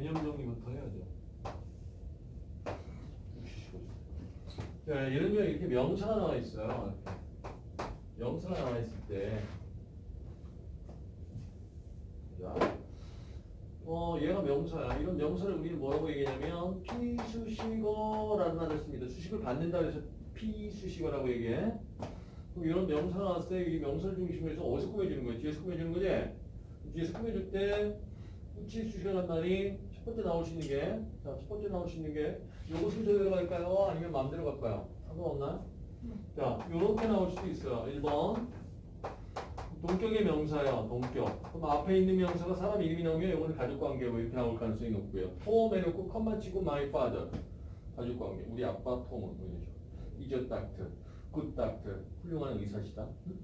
개념 정리부터 해야죠. 자, 예를 들면 이렇게 명사가 나와 있어요. 명사가 나와 있을 때, 자, 어, 얘가 명사야. 이런 명사를 우리는 뭐라고 얘기하냐면 피수식어라는 말을 씁니다. 수식을 받는다 그래서 피수식어라고 얘기해. 그럼 이런 명사가 나왔을 때 이 명사를 중심으로 해서 어디서 꾸며주는 거야? 뒤에서 꾸며주는 거지? 뒤에서 꾸며줄 때 후치 수식어란 말이 첫 번째 나올 수 있는 게, 자, 첫 번째 나올 수 있는 게, 요거 순서대로 갈까요? 아니면 마음대로 갈까요? 상관없나요? 자, 요렇게 나올 수도 있어요. 1번. 동격의 명사예요. 동격. 그럼 앞에 있는 명사가 사람 이름이 나오면 요거는 가족관계고 이렇게 나올 가능성이 높고요. Tom 해놓고 콤마 치고 my father. 가족관계. 우리 아빠 톰은 뭐 이러죠. is a doctor. Good doctor. 훌륭한 의사시다. 응?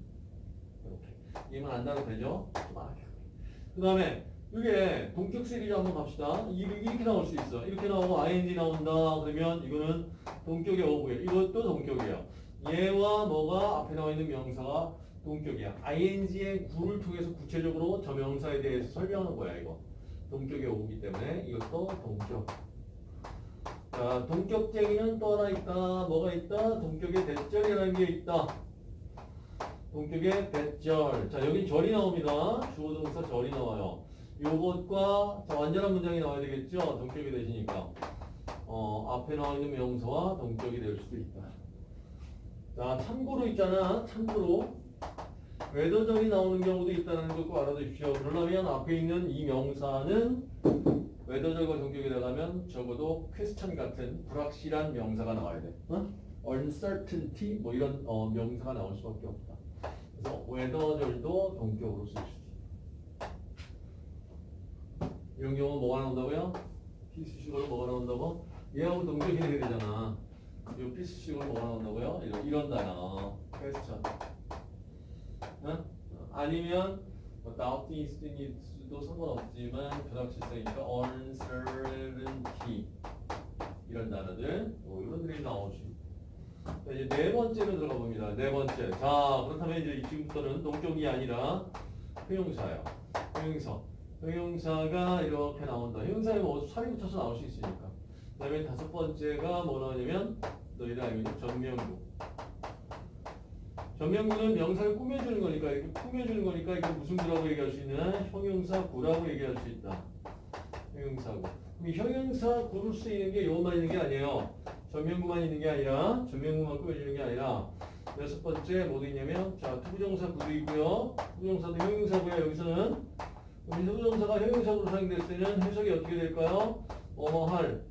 이렇게. 이해만 안 나도 되죠? 그 다음에 이게 동격 시리즈 한번 갑시다. 이- 이렇게 나올 수 있어. 이렇게 나오고 ing 나온다. 그러면 이거는 동격의 어구예요. 이것도 동격이에요. 얘와 뭐가 앞에 나와 있는 명사가 동격이야. ing의 구를 통해서 구체적으로 저 명사에 대해서 설명하는 거야, 이거. 동격의 어구기 때문에 이것도 동격. 자, 동격쟁이는 또 하나 있다. 뭐가 있다? 동격의 대절이라는 게 있다. 동격의 대절. 자, 여기 절이 나옵니다. 주어 동사 절이 나와요. 요것과 자, 완전한 문장이 나와야 되겠죠? 동격이 되시니까. 어, 앞에 나와 있는 명사와 동격이 될 수도 있다. 자, 참고로 있잖아. 참고로. 외도절이 나오는 경우도 있다는 것도 알아두십시오. 그러려면 앞에 있는 이 명사는 외도절과 동격이 나가면 적어도 퀘스천 같은 불확실한 명사가 나와야 돼. 어? uncertainty 뭐 이런 어, 명사가 나올 수밖에 없다. 그래서 외도절도 동격으로 쓸 수 있다. 이런 경우 뭐가 나온다고요? 피스식으로 뭐가 나온다고? 얘하고 되게 되잖아. 이 피스식으로 뭐가 나온다고요? 이런, 이런 단어. 퀘스천. 응? 아니면 뭐 doubting 있으니도 상관없지만 불확실성이니까 uncertainty 이런 단어들 뭐 이런 들이 있다. 자, 이제 네 번째로 들어가 봅니다. 네 번째. 자, 그렇다면 이제 지금부터는 동격이 아니라 형용사예요. 형용사. 형용사가 이렇게 나온다. 형용사에 뭐 살이 붙여서 나올 수 있으니까. 그 다음에 다섯 번째가 뭐 나오냐면 너희들 알고 있는 전명구. 전명구는 명사를 꾸며주는 거니까 이렇게 꾸며주는 거니까 이게 무슨 구라고 얘기할 수 있는 형용사 구라고 얘기할 수 있다. 형용사구. 형용사 구를 쓰이는 게 요것만 있는 게 아니에요. 전명구만 있는 게 아니라 전명구만 꾸며주는 게 아니라 여섯 번째 뭐도 있냐면 자 투부정사 구도 있고요. 투부정사도 형용사고요. 여기서는 투부정사가 형용사구로 사용됐을 때는 해석이 어떻게 될까요? 뭐뭐 할.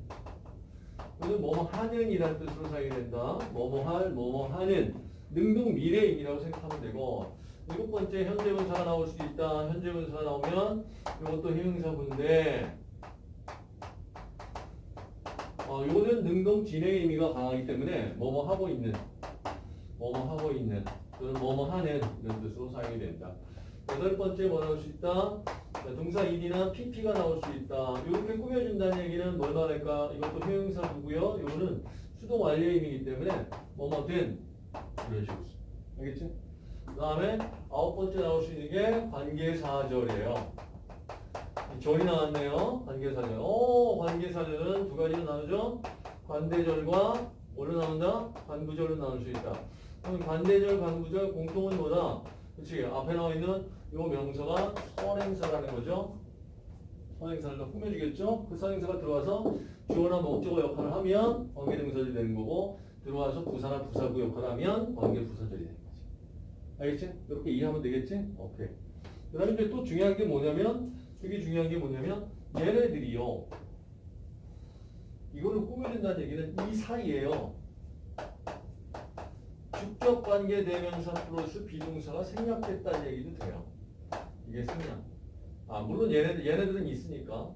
이거는 뭐뭐 하는 이라는 뜻으로 사용이 된다. 뭐뭐 할, 뭐뭐 하는. 능동 미래인이라고 생각하면 되고 일곱 번째 현재분사가 나올 수 있다. 현재분사가 나오면 이것도 형용사구인데 어, 요거는 능동 진행의 의미가 강하기 때문에 뭐뭐 하고 있는 뭐뭐 하고 있는 또는 뭐뭐 하는 이런 뜻으로 사용이 된다. 여덟 번째 뭐 나올 수 있다? 자, 동사 id나 pp가 나올 수 있다. 이렇게 꾸며준다는 얘기는 뭘 말할까? 이것도 형용사구고요. 요거는 수동 완료의 의미이기 때문에 뭐뭐 된 이런 식으로 써. 알겠지? 그 다음에 아홉 번째 나올 수 있는 게 관계사절이에요. 절이 나왔네요. 관계사절. 오, 관계사절은 두 가지로 나누죠. 관대절과 뭘로 나온다? 관부절로 나눌 수 있다. 그럼 관대절, 관부절 공통은 뭐다? 그렇지. 앞에 나와 있는 요 명사가 선행사라는 거죠. 선행사를 더 꾸며주겠죠. 그 선행사가 들어와서 주어나 목적어 역할을 하면 관계동사절이 되는 거고 들어와서 부사나 부사구 역할을 하면 관계부사절이 되는 거지. 알겠지? 이렇게 이해하면 되겠지? 오케이. 그 다음에 또 중요한 게 뭐냐면 되게 중요한 게 뭐냐면 얘네들이요. 이거를 꾸며준다는 얘기는 이 사이에요. 주격 관계 대명사 플러스 비동사가 생략됐다는 얘기도 돼요. 이게 생략. 아 물론 얘네들 얘네들은 있으니까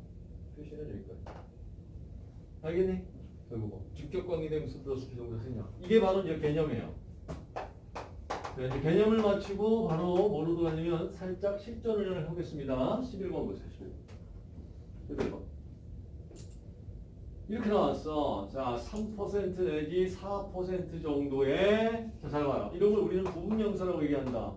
표시는 여기까지. 알겠니? 결국 주격 관계 대명사 플러스 비동사 생략. 이게 바로 이제 개념이에요. 네, 이제 개념을 마치고 바로 뭐로 들어가냐면 살짝 실전을 하겠습니다. 11번 보세요. 11번. 11번. 이렇게 나왔어. 자, 3% 내지 4% 정도의 자, 잘 봐요. 이런 걸 우리는 부분명사라고 얘기한다.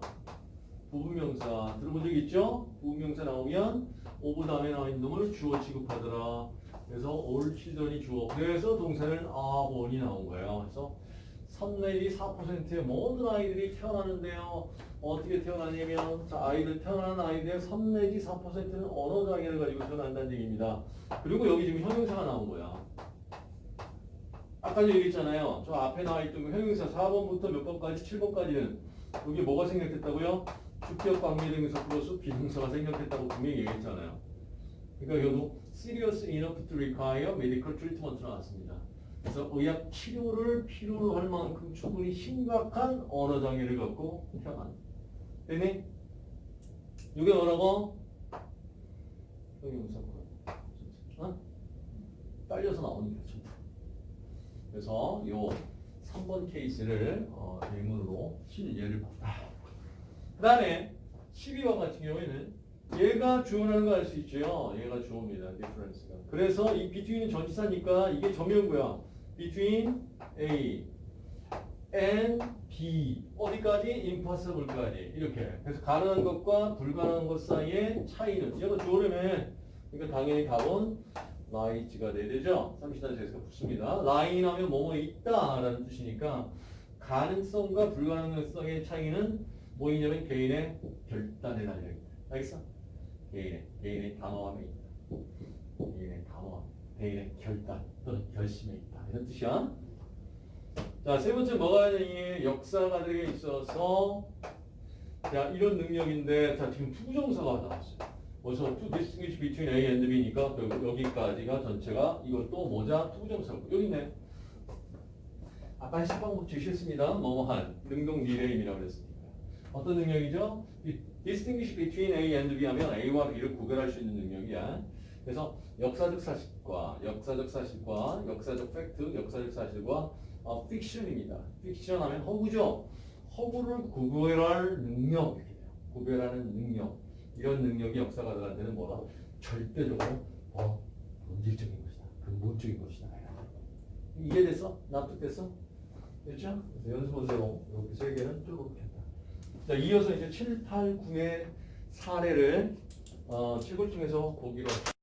부분명사 들어본 적 있죠? 부분명사 나오면 of 다음에 나와 있는 놈을 주어 취급하더라. 그래서 all children이 주어. 그래서 동사는 born이 나온 거예요. 그래서 3 내지 4%의 모든 아이들이 태어나는데요. 어떻게 태어나냐면 자, 아이들 태어나는 아이들 3 내지 4%는 언어 장애를 가지고 태어난다는 얘기입니다. 그리고 여기 지금 형용사가 나온 거야. 아까 얘기했잖아요. 저 앞에 나와 있던 그 형용사 4번부터 몇 번까지 7번까지는 여기 뭐가 생략됐다고요? 주격 관계대명사 플러스 비동사가 생략됐다고 분명히 얘기했잖아요. 그러니까 여기도 serious enough to require medical treatment 나왔습니다. 그래서 의학 치료를 필요로 할 만큼 충분히 심각한 언어 장애를 갖고 태어난. 되니? 이게 뭐라고? 형용사 어? 딸려서 나오는 게 전부. 그래서 요 3번 케이스를 어, 예문으로 실예를 봤다. 그 다음에 12번 같은 경우에는 얘가 주어라는 거 알 수 있죠. 얘가 주어입니다. difference가. 그래서 이 between은 전치사니까 이게 점유구야. between A and B 어디까지? impossible까지 이렇게. 그래서 가능한 것과 불가능한 것 사이의 차이는 얘가 주어라며. 그러니까 당연히 답은 라이츠가 돼야 되죠. 삼시단 제스가 붙습니다. 라인 하면 뭐뭐 있다 라는 뜻이니까 가능성과 불가능성의 차이는 뭐이냐면 개인의 결단에 달려있다. 알겠어? 개인의 개인의 단호함에 있다. 개인의 단호함, 개인의 결단 또는 결심에 있다. 이런 뜻이야. 자, 세 번째 뭐가 되니? 역사가들에 있어서 자, 이런 능력인데 자, 지금 투부정사가 나왔어요. 그래서 to distinguish between A and B니까 결국 여기까지가 전체가 이것도 모자 투부정사고 여기 있네. 아까 해석방법 주셨습니다. 뭐뭐한 능동 리레임이라고 그랬으니까. 어떤 능력이죠? 이 distinguish between A and B 하면 A와 B를 구별할 수 있는 능력이야. 그래서 역사적 사실과 역사적 사실과 역사적 팩트, 역사적 사실과 어, 픽션입니다. 픽션 하면 허구죠. 허구를 구별할 능력. 구별하는 능력. 이런 능력이 역사가들한테는 뭐라? 절대적으로 어, 본질적인 것이다. 근본적인 것이다. 이해됐어? 납득됐어? 됐죠? 그래서 연습원대로 이렇게 세 개는 쭉 했다. 자, 이어서 이제 7, 8, 9의 사례를 어, 책을 통해서 보기로